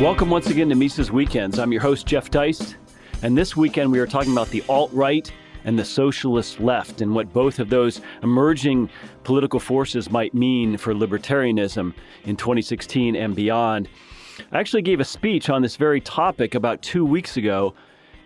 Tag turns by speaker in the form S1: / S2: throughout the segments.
S1: Welcome once again to Mises Weekends. I'm your host, Jeff Deist, and this weekend we are talking about the alt right and the socialist left and what both of those emerging political forces might mean for libertarianism in 2016 and beyond. I actually gave a speech on this very topic about two weeks ago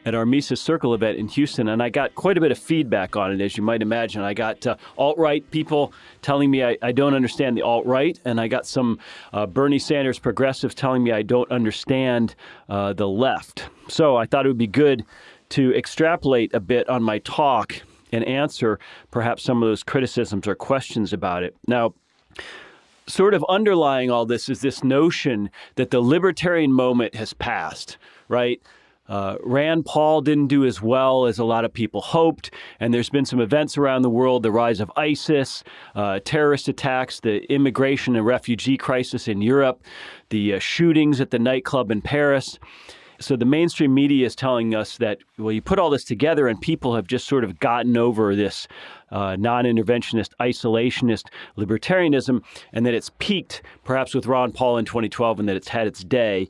S1: at our Mises Circle event in Houston, and I got quite a bit of feedback on it, as you might imagine. I got uh, alt right people telling me I, I, don't understand the alt right, and I got some uh, Bernie Sanders progressives telling me I don't understand uh, the left. So I thought it would be good to extrapolate a bit on my talk and answer perhaps some of those criticisms or questions about it. Now, sort of underlying all this is this notion that the libertarian moment has passed, right? Uh, Rand Paul didn't do as well as a lot of people hoped, and there's been some events around the world the rise of ISIS, uh, terrorist attacks, the immigration and refugee crisis in Europe, the uh, shootings at the nightclub in Paris. So the mainstream media is telling us that, well, you put all this together and people have just sort of gotten over this uh, non interventionist, isolationist libertarianism, and that it's peaked perhaps with Ron Paul in 2012 and that it's had its day.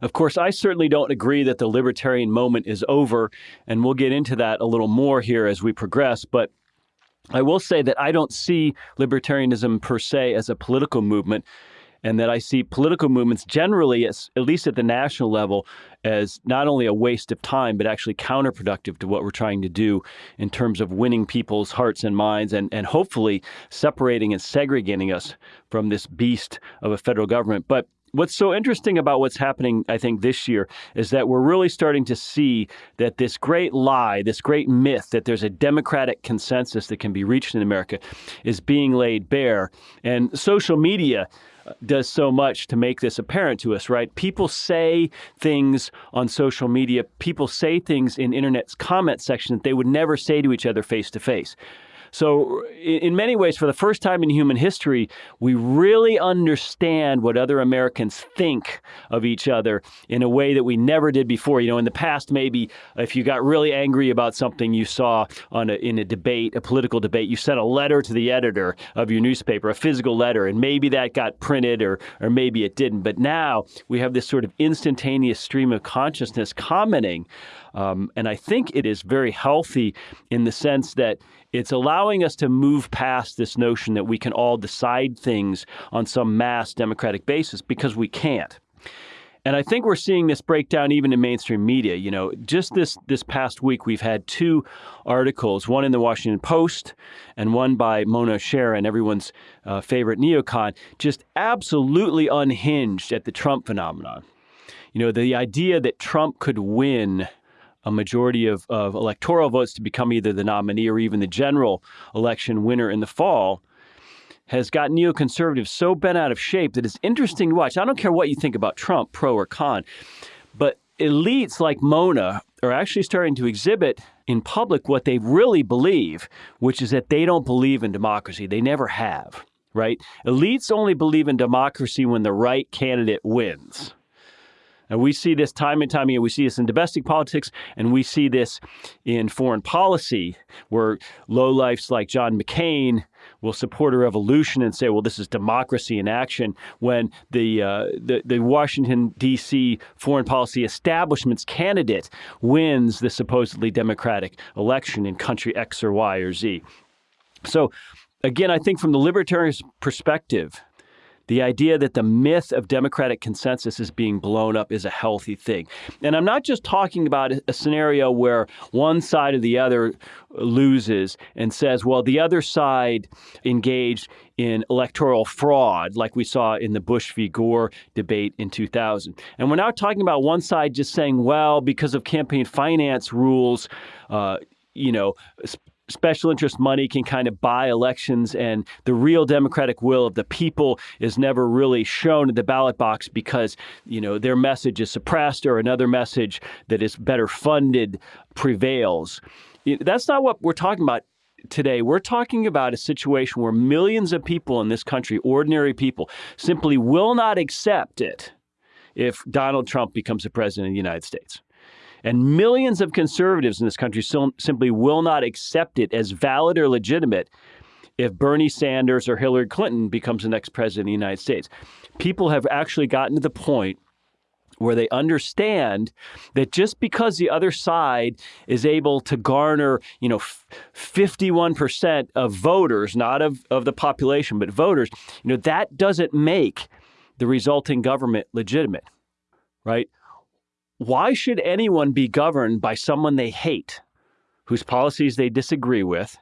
S1: Of course, I certainly don't agree that the libertarian moment is over, and we'll get into that a little more here as we progress. But I will say that I don't see libertarianism per se as a political movement and that I see political movements generally, as, at least at the national level, as not only a waste of time, but actually counterproductive to what we're trying to do in terms of winning people's hearts and minds and, and hopefully separating and segregating us from this beast of a federal government. But What's so interesting about what's happening, I think, this year is that we're really starting to see that this great lie, this great myth that there's a democratic consensus that can be reached in America is being laid bare. And social media uh, does so much to make this apparent to us, right? People say things on social media, people say things in internet's comment section that they would never say to each other face to face. So, in many ways, for the first time in human history, we really understand what other Americans think of each other in a way that we never did before. You know, in the past, maybe if you got really angry about something you saw on a, in a debate, a political debate, you sent a letter to the editor of your newspaper, a physical letter, and maybe that got printed or, or maybe it didn't. But now we have this sort of instantaneous stream of consciousness commenting. Um, and I think it is very healthy in the sense that it's allowing us to move past this notion that we can all decide things on some mass democratic basis because we can't. And I think we're seeing this breakdown even in mainstream media. You know, just this this past week, we've had two articles, one in the Washington Post and one by Mona Charen, everyone's uh, favorite neocon, just absolutely unhinged at the Trump phenomenon. You know, the idea that Trump could win a majority of, of electoral votes to become either the nominee or even the general election winner in the fall has got neoconservatives so bent out of shape that it's interesting to watch. I don't care what you think about Trump, pro or con, but elites like Mona are actually starting to exhibit in public what they really believe, which is that they don't believe in democracy. They never have, right? Elites only believe in democracy when the right candidate wins. And we see this time and time again. We see this in domestic politics, and we see this in foreign policy, where lowlifes like John McCain will support a revolution and say, "Well, this is democracy in action." When the uh, the, the Washington D.C. foreign policy establishment's candidate wins the supposedly democratic election in country X or Y or Z. So, again, I think from the libertarian perspective, the idea that the myth of democratic consensus is being blown up is a healthy thing. And I'm not just talking about a scenario where one side or the other loses and says, well, the other side engaged in electoral fraud, like we saw in the Bush v. Gore debate in 2000. And we're not talking about one side just saying, well, because of campaign finance rules, uh, you know, special interest money can kind of buy elections and the real democratic will of the people is never really shown in the ballot box because you know their message is suppressed or another message that is better funded prevails. That's not what we're talking about today. We're talking about a situation where millions of people in this country ordinary people simply will not accept it if Donald Trump becomes the president of the United States and millions of conservatives in this country simply will not accept it as valid or legitimate if Bernie Sanders or Hillary Clinton becomes the next president of the United States. People have actually gotten to the point where they understand that just because the other side is able to garner, you know, 51% of voters, not of, of the population, but voters, you know, that doesn't make the resulting government legitimate, right? Why should anyone be governed by someone they hate, whose policies they disagree with,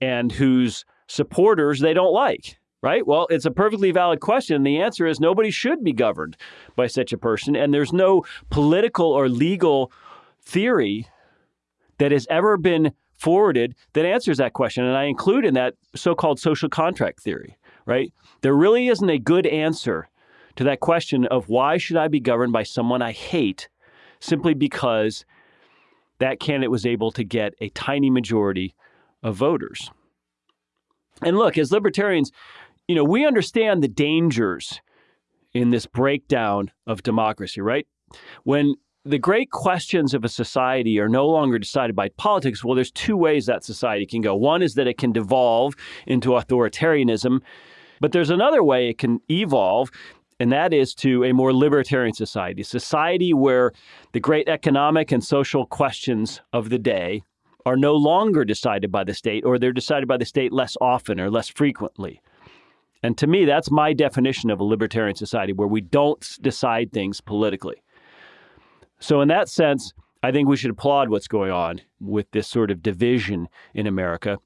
S1: and whose supporters they don't like? right? Well, it's a perfectly valid question. The answer is nobody should be governed by such a person. And there's no political or legal theory that has ever been forwarded that answers that question. And I include in that so called social contract theory, right? There really isn't a good answer to that question of why should I be governed by someone I hate simply because that candidate was able to get a tiny majority of voters. And look, as libertarians, you know, we understand the dangers in this breakdown of democracy, right? When the great questions of a society are no longer decided by politics, well, there's two ways that society can go. One is that it can devolve into authoritarianism, but there's another way it can evolve, and that is to a more libertarian society, a society where the great economic and social questions of the day are no longer decided by the state, or they're decided by the state less often or less frequently. And to me, that's my definition of a libertarian society where we don't decide things politically. So, in that sense, I think we should applaud what's going on with this sort of division in America.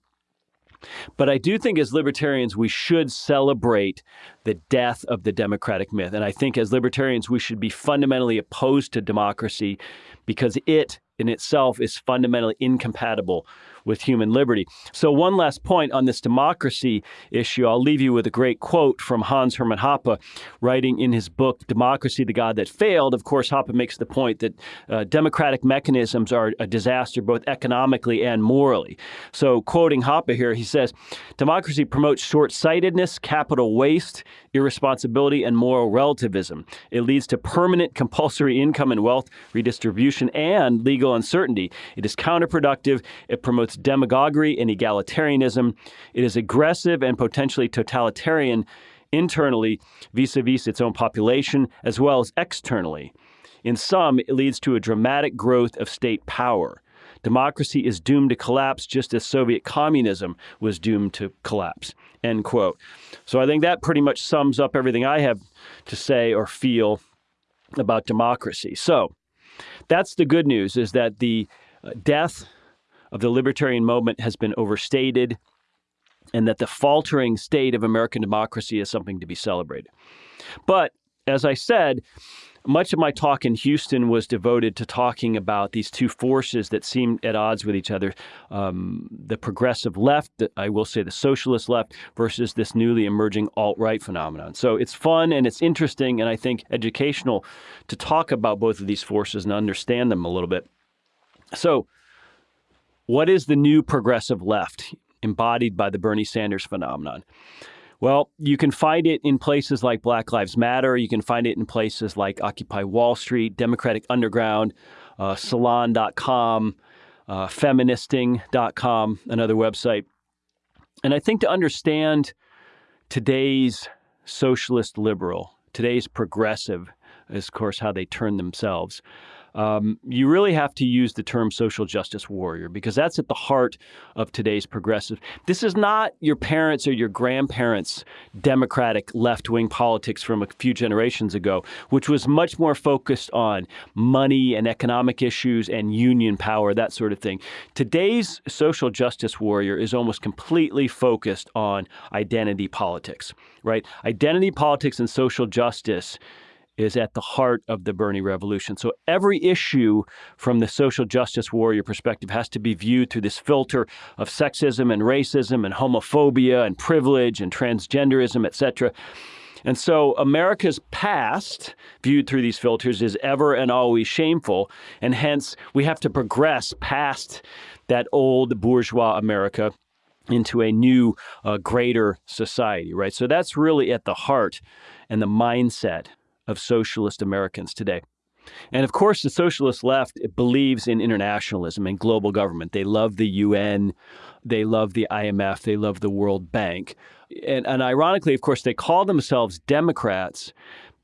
S1: But I do think as libertarians, we should celebrate the death of the democratic myth. And I think as libertarians, we should be fundamentally opposed to democracy because it in itself is fundamentally incompatible with human liberty. So, one last point on this democracy issue. I'll leave you with a great quote from Hans Hermann Hoppe, writing in his book, Democracy, the God That Failed. Of course, Hoppe makes the point that uh, democratic mechanisms are a disaster both economically and morally. So, quoting Hoppe here, he says, Democracy promotes short sightedness, capital waste, irresponsibility, and moral relativism. It leads to permanent compulsory income and wealth redistribution and legal uncertainty. It is counterproductive. It promotes demagoguery and egalitarianism. It is aggressive and potentially totalitarian internally vis a vis its own population, as well as externally. In sum, it leads to a dramatic growth of state power. Democracy is doomed to collapse just as Soviet communism was doomed to collapse. End quote. So I think that pretty much sums up everything I have to say or feel about democracy. So that's the good news is that the uh, death of the libertarian movement has been overstated and that the faltering state of American democracy is something to be celebrated. But as I said, much of my talk in Houston was devoted to talking about these two forces that seem at odds with each other um, the progressive left, I will say the socialist left, versus this newly emerging alt right phenomenon. So it's fun and it's interesting and I think educational to talk about both of these forces and understand them a little bit. So, what is the new progressive left embodied by the Bernie Sanders phenomenon? Well, you can find it in places like Black Lives Matter. You can find it in places like Occupy Wall Street, Democratic Underground, uh, Salon.com, uh, Feministing.com, another website. And I think to understand today's socialist liberal, today's progressive, is of course how they turn themselves um, you really have to use the term social justice warrior because that's at the heart of today's progressive. This is not your parents or your grandparents' democratic left wing politics from a few generations ago, which was much more focused on money and economic issues and union power, that sort of thing. Today's social justice warrior is almost completely focused on identity politics, right? Identity politics and social justice is at the heart of the Bernie revolution. So every issue from the social justice warrior perspective has to be viewed through this filter of sexism and racism and homophobia and privilege and transgenderism, etc. And so America's past, viewed through these filters, is ever and always shameful. And hence, we have to progress past that old bourgeois America into a new, uh, greater society, right? So that's really at the heart and the mindset of socialist Americans today. And of course, the socialist left believes in internationalism and global government. They love the UN, they love the IMF, they love the World Bank. And, and ironically, of course, they call themselves Democrats,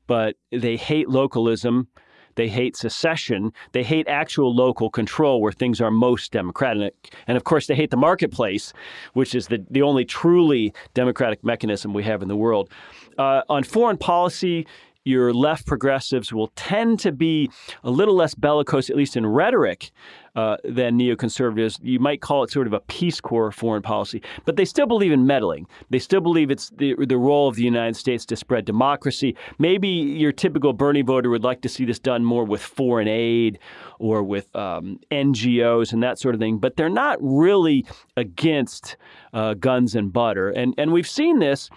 S1: but they hate localism. They hate secession. They hate actual local control where things are most democratic. And of course, they hate the marketplace, which is the, the only truly democratic mechanism we have in the world. Uh, on foreign policy, your left progressives will tend to be a little less bellicose, at least in rhetoric, uh, than neoconservatives. You might call it sort of a Peace Corps foreign policy, but they still believe in meddling. They still believe it's the, the role of the United States to spread democracy. Maybe your typical Bernie voter would like to see this done more with foreign aid or with um, NGOs and that sort of thing, but they're not really against uh, guns and butter. And, and we've seen this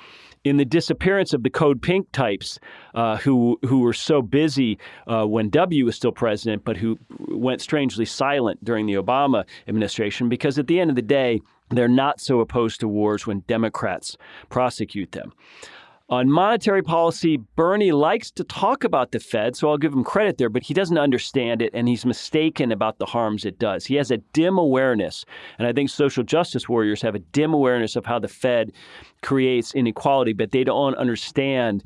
S1: in the disappearance of the Code Pink types uh, who who were so busy uh, when W was still president, but who went strangely silent during the Obama administration because at the end of the day, they're not so opposed to wars when Democrats prosecute them. On monetary policy, Bernie likes to talk about the Fed, so I'll give him credit there, but he doesn't understand it and he's mistaken about the harms it does. He has a dim awareness, and I think social justice warriors have a dim awareness of how the Fed creates inequality, but they don't understand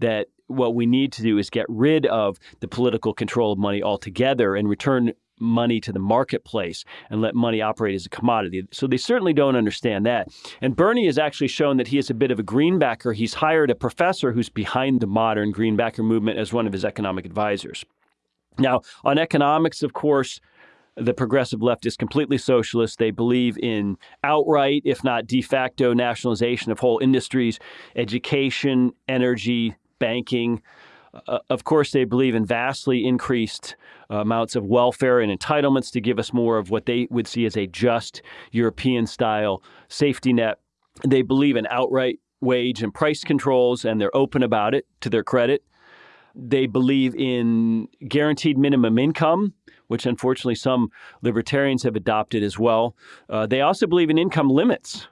S1: that what we need to do is get rid of the political control of money altogether and return money to the marketplace and let money operate as a commodity. So they certainly don't understand that. And Bernie has actually shown that he is a bit of a greenbacker. He's hired a professor who's behind the modern greenbacker movement as one of his economic advisors. Now, on economics, of course, the progressive left is completely socialist. They believe in outright, if not de facto, nationalization of whole industries, education, energy, banking. Uh, of course, they believe in vastly increased amounts of welfare and entitlements to give us more of what they would see as a just European style safety net. They believe in outright wage and price controls, and they're open about it to their credit. They believe in guaranteed minimum income, which unfortunately some libertarians have adopted as well. Uh, they also believe in income limits,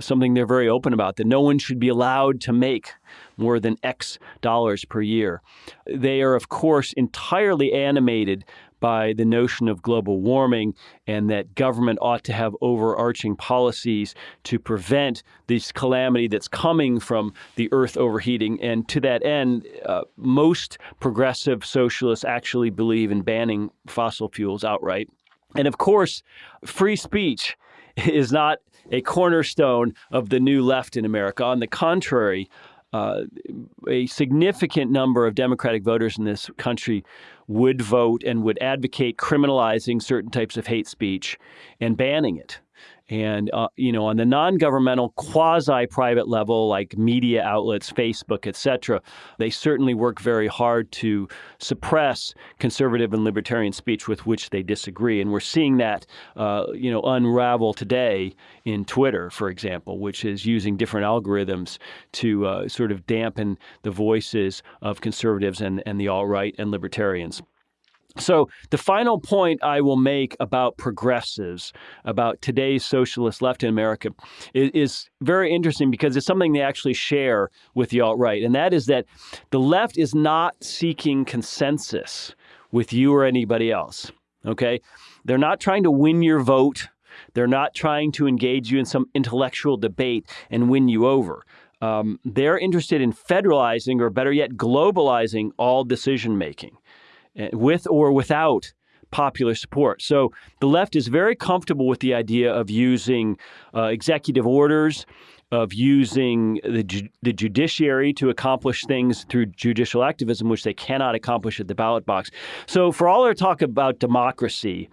S1: something they're very open about, that no one should be allowed to make more than X dollars per year. They are, of course, entirely animated by the notion of global warming and that government ought to have overarching policies to prevent this calamity that's coming from the earth overheating. And to that end, uh, most progressive socialists actually believe in banning fossil fuels outright. And of course, free speech is not a cornerstone of the new left in America. On the contrary, uh, a significant number of Democratic voters in this country would vote and would advocate criminalizing certain types of hate speech and banning it. And, uh, you know, on the non governmental, quasi private level, like media outlets, Facebook, et cetera, they certainly work very hard to suppress conservative and libertarian speech with which they disagree. And we're seeing that, uh, you know, unravel today in Twitter, for example, which is using different algorithms to uh, sort of dampen the voices of conservatives and, and the alt right and libertarians. So, the final point I will make about progressives, about today's socialist left in America, is, is, very interesting because it's something they actually share with the alt right. And that is that the left is not seeking consensus with you or anybody else. Okay? They're not trying to win your vote, they're not trying to engage you in some intellectual debate and win you over. Um, they're interested in federalizing, or better yet, globalizing all decision making. Eh, with or without popular support. So the left is very comfortable with the idea of using uh, executive orders, of using the, ju- the judiciary to accomplish things through judicial activism, which they cannot accomplish at the ballot box. So for all our talk about democracy,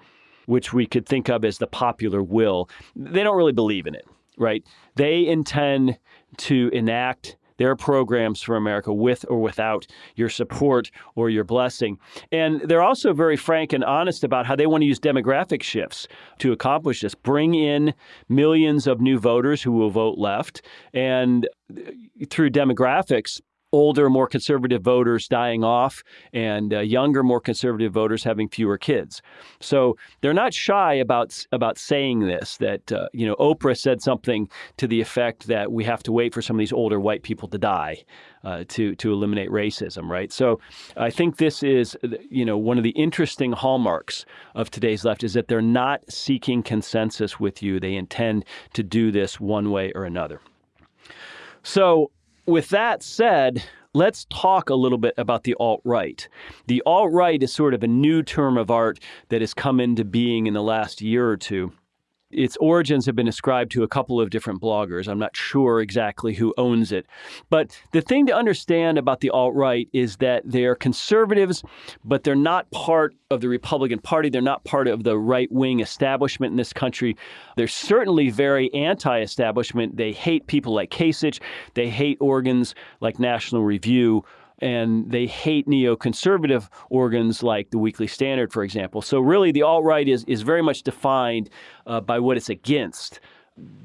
S1: which we could think of as the popular will, they don't really believe in it, right? They intend to enact their programs for America with or without your support or your blessing. And they're also very frank and honest about how they want to use demographic shifts to accomplish this. Bring in millions of new voters who will vote left. And uh, through demographics, older, more conservative voters dying off and uh, younger, more conservative voters having fewer kids. So they're not shy about about saying this. That uh, you know, Oprah said something to the effect that we have to wait for some of these older white people to die. Uh, to to eliminate racism, right? So, I think this is, you know, one of the interesting hallmarks of today's left is that they're not seeking consensus with you. They intend to do this one way or another. So, with that said, let's talk a little bit about the alt right. The alt right is sort of a new term of art that has come into being in the last year or two. Its origins have been ascribed to a couple of different bloggers. I'm not sure exactly who owns it. But the thing to understand about the alt right is that they're conservatives, but they're not part of the Republican Party. They're not part of the right wing establishment in this country. They're certainly very anti establishment. They hate people like Kasich, they hate organs like National Review and they hate neoconservative organs like the Weekly Standard, for example. So really, the alt right is is very much defined uh, by what it's against.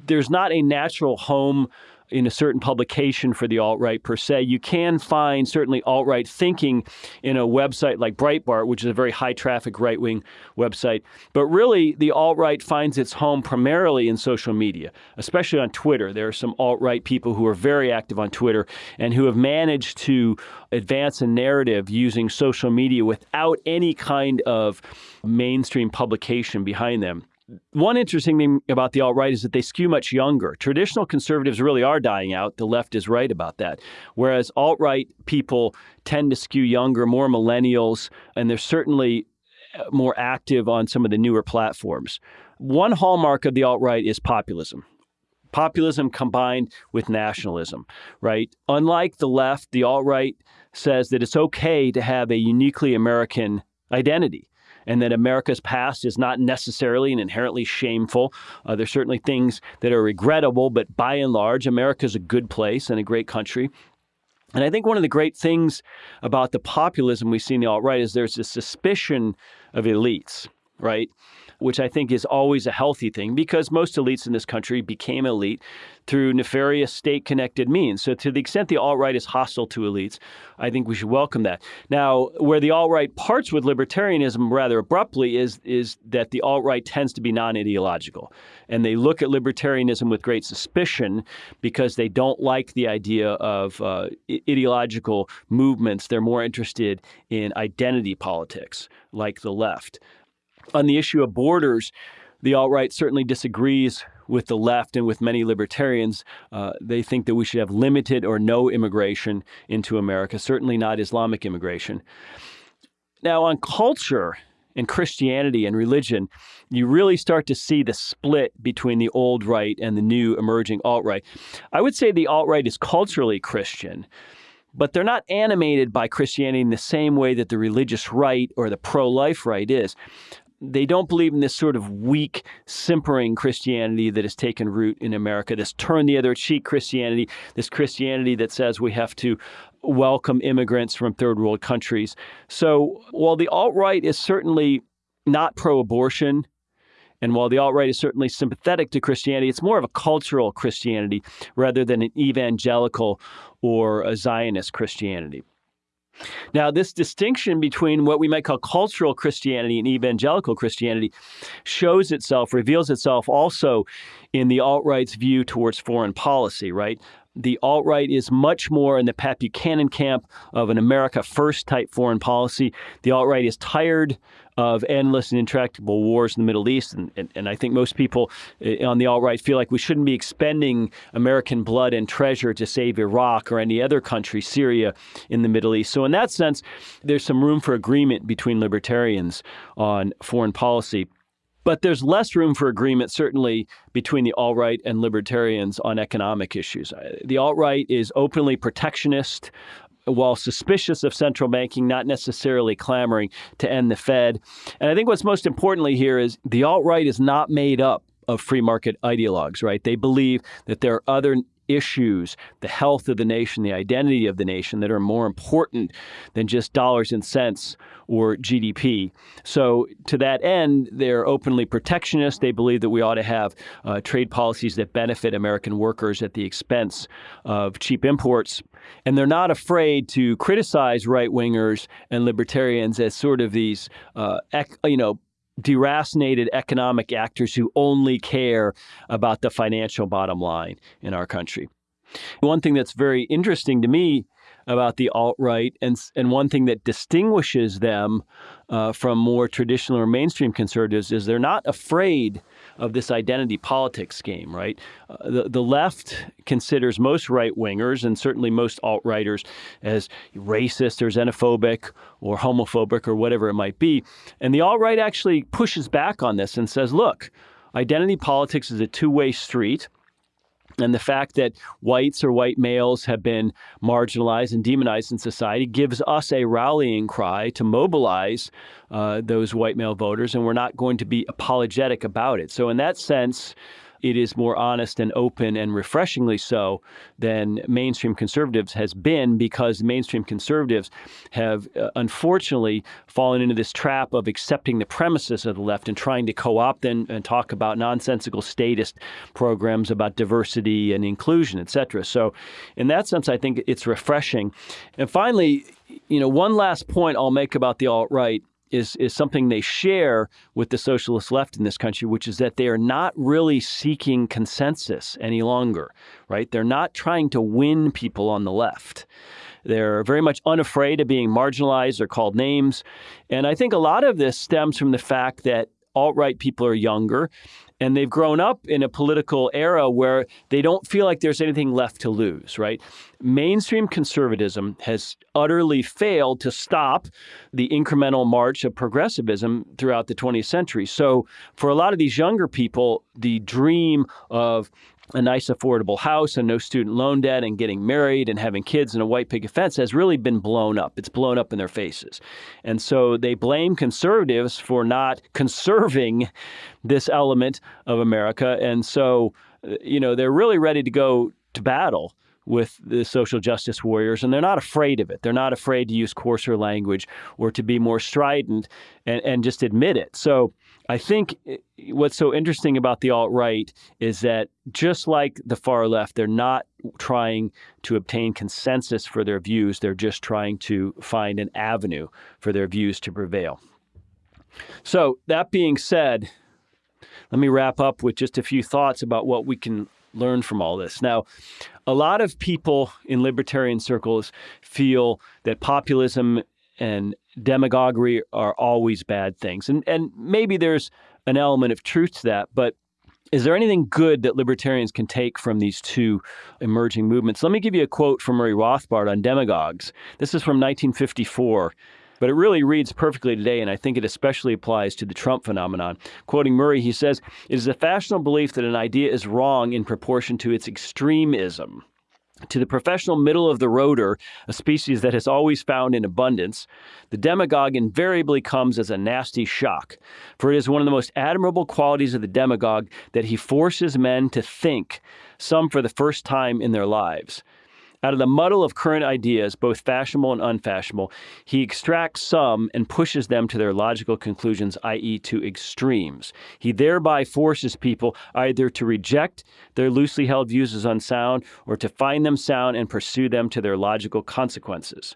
S1: There's not a natural home in a certain publication for the alt right per se. You can find certainly alt right thinking in a website like Breitbart, which is a very high traffic right wing website. But really, the alt right finds its home primarily in social media, especially on Twitter. There are some alt right people who are very active on Twitter and who have managed to advance a narrative using social media without any kind of mainstream publication behind them one interesting thing about the alt right is that they skew much younger. Traditional conservatives really are dying out. The left is right about that. Whereas alt right people tend to skew younger, more millennials, and they're certainly uh, more active on some of the newer platforms. One hallmark of the alt right is populism. Populism combined with nationalism, right? Unlike the left, the alt right says that it's okay to have a uniquely American identity and that America's past is not necessarily and inherently shameful. Uh, there's certainly things that are regrettable, but by and large, America's a good place and a great country. And I think one of the great things about the populism we see in the alt right is there's a suspicion of elites, right? which I think is always a healthy thing because most elites in this country became elite through nefarious state connected means. So, to the extent the alt right is hostile to elites, I think we should welcome that. Now, where the alt right parts with libertarianism rather abruptly is, is that the alt right tends to be non ideological. And they look at libertarianism with great suspicion because they don't like the idea of uh, ideological movements. They're more interested in identity politics, like the left. On the issue of borders, the alt right certainly disagrees with the left and with many libertarians. Uh, they think that we should have limited or no immigration into America, certainly not Islamic immigration. Now, on culture and Christianity and religion, you really start to see the split between the old right and the new emerging alt right. I would say the alt right is culturally Christian but they're not animated by Christianity in the same way that the religious right or the pro life right is they don't believe in this sort of weak, simpering Christianity that has taken root in America, this turn the other cheek Christianity, this Christianity that says we have to welcome immigrants from third world countries. So while the alt right is certainly not pro abortion, and while the alt right is certainly sympathetic to Christianity, it's more of a cultural Christianity rather than an evangelical or a Zionist Christianity. Now, this distinction between what we might call cultural Christianity and evangelical Christianity shows itself, reveals itself also in the alt right's view towards foreign policy, right? The alt right is much more in the Pat Buchanan camp of an America First type foreign policy. The alt right is tired of endless and intractable wars in the Middle East. And, and, and I think most people eh, on the alt right feel like we shouldn't be expending American blood and treasure to save Iraq or any other country, Syria, in the Middle East. So, in that sense, there's some room for agreement between libertarians on foreign policy. But there's less room for agreement, certainly, between the alt right and libertarians on economic issues. The alt right is openly protectionist, while suspicious of central banking, not necessarily clamoring to end the Fed. And I think what's most importantly here is the alt right is not made up of free market ideologues, right? They believe that there are other issues, the health of the nation, the identity of the nation that are more important than just dollars and cents or GDP. So, to that end, they're openly protectionist. They believe that we ought to have uh, trade policies that benefit American workers at the expense of cheap imports. And they're not afraid to criticize right wingers and libertarians as sort of these, uh, you know, deracinated economic actors who only care about the financial bottom line in our country. One thing that's very interesting to me about the alt right, and and one thing that distinguishes them uh, from more traditional or mainstream conservatives is they're not afraid of this identity politics game, right? Uh, the, the left considers most right wingers and certainly most alt righters as racist or xenophobic or homophobic or whatever it might be. And the alt right actually pushes back on this and says, look, identity politics is a two way street. And the fact that whites or white males have been marginalized and demonized in society gives us a rallying cry to mobilize uh, those white male voters, and we're not going to be apologetic about it. So, in that sense, it is more honest and open and refreshingly so than mainstream conservatives has been because mainstream conservatives have uh, unfortunately fallen into this trap of accepting the premises of the left and trying to co-opt and, and talk about nonsensical statist programs about diversity and inclusion, et cetera. So in that sense, I think it's refreshing. And finally, you know, one last point I'll make about the alt-right is is something they share with the socialist left in this country, which is that they are not really seeking consensus any longer, right? They're not trying to win people on the left. They're very much unafraid of being marginalized or called names. And I think a lot of this stems from the fact that alt right people are younger and they've grown up in a political era where they don't feel like there's anything left to lose, right? Mainstream conservatism has utterly failed to stop the incremental march of progressivism throughout the 20th century. So, for a lot of these younger people, the dream of a nice affordable house and no student loan debt and getting married and having kids and a white picket fence has really been blown up. It's blown up in their faces. And so they blame conservatives for not conserving this element of America. And so, uh, you know, they're really ready to go to battle with the social justice warriors, and they're not afraid of it. They're not afraid to use coarser language or to be more strident and, and just admit it. So I think eh, what's so interesting about the alt right is that just like the far left, they're not trying to obtain consensus for their views. They're just trying to find an avenue for their views to prevail. So, that being said, let me wrap up with just a few thoughts about what we can learn from all this. Now, a lot of people in libertarian circles feel that populism and demagoguery are always bad things. And and maybe there's an element of truth to that, but is there anything good that libertarians can take from these two emerging movements? Let me give you a quote from Murray Rothbard on demagogues. This is from 1954 but it really reads perfectly today, and I think it especially applies to the Trump phenomenon. Quoting Murray, he says, It is a fashionable belief that an idea is wrong in proportion to its extremism. To the professional middle of the roader, a species that has always found in abundance, the demagogue invariably comes as a nasty shock. For it is one of the most admirable qualities of the demagogue that he forces men to think, some for the first time in their lives. Out of the muddle of current ideas, both fashionable and unfashionable, he extracts some and pushes them to their logical conclusions, i.e., to extremes. He thereby forces people either to reject their loosely held views as unsound or to find them sound and pursue them to their logical consequences.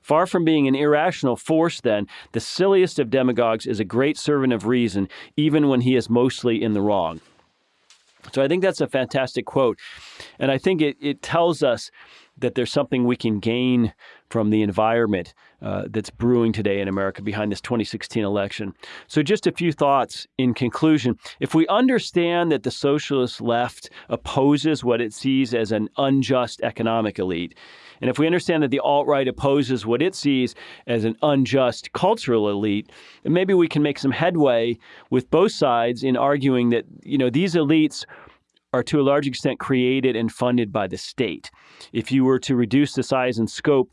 S1: Far from being an irrational force, then, the silliest of demagogues is a great servant of reason, even when he is mostly in the wrong. So I think that's a fantastic quote. And I think it, it tells us that there's something we can gain from the environment uh, that's brewing today in America behind this 2016 election. So, just a few thoughts in conclusion. If we understand that the socialist left opposes what it sees as an unjust economic elite, and if we understand that the alt right opposes what it sees as an unjust cultural elite, then maybe we can make some headway with both sides in arguing that you know these elites are to a large extent created and funded by the state. If you were to reduce the size and scope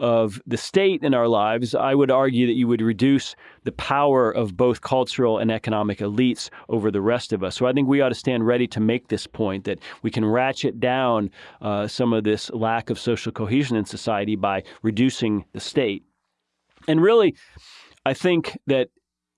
S1: of the state in our lives, I would argue that you would reduce the power of both cultural and economic elites over the rest of us. So I think we ought to stand ready to make this point that we can ratchet down uh, some of this lack of social cohesion in society by reducing the state. And really, I think that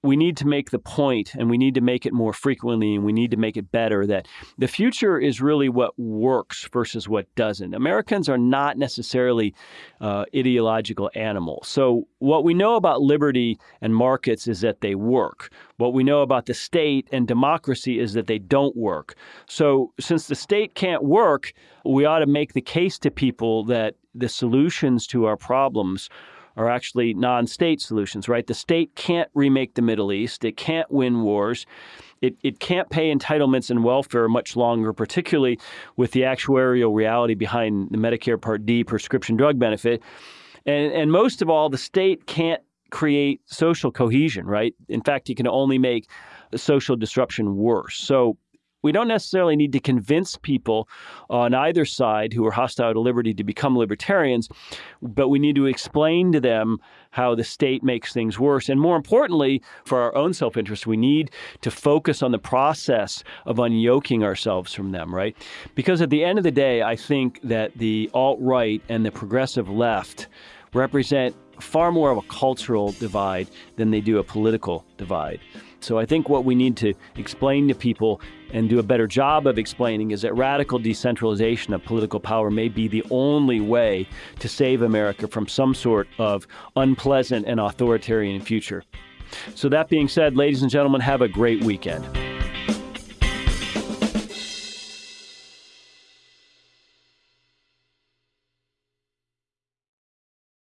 S1: we need to make the point and we need to make it more frequently and we need to make it better that the future is really what works versus what doesn't. Americans are not necessarily uh, ideological animals. So, what we know about liberty and markets is that they work. What we know about the state and democracy is that they don't work. So, since the state can't work, we ought to make the case to people that the solutions to our problems are actually non state solutions, right? The state can't remake the Middle East, it can't win wars. It, it can't pay entitlements and welfare much longer, particularly with the actuarial reality behind the Medicare Part D prescription drug benefit. And, and most of all, the state can't create social cohesion, right? In fact, it can only make social disruption worse. So we don't necessarily need to convince people on either side who are hostile to liberty to become libertarians, but we need to explain to them how the state makes things worse. And more importantly, for our own self interest, we need to focus on the process of unyoking ourselves from them, right? Because at the end of the day, I think that the alt right and the progressive left represent far more of a cultural divide than they do a political divide. So I think what we need to explain to people and do a better job of explaining is that radical decentralization of political power may be the only way to save America from some sort of unpleasant and authoritarian future. So, that being said, ladies and gentlemen, have a great weekend.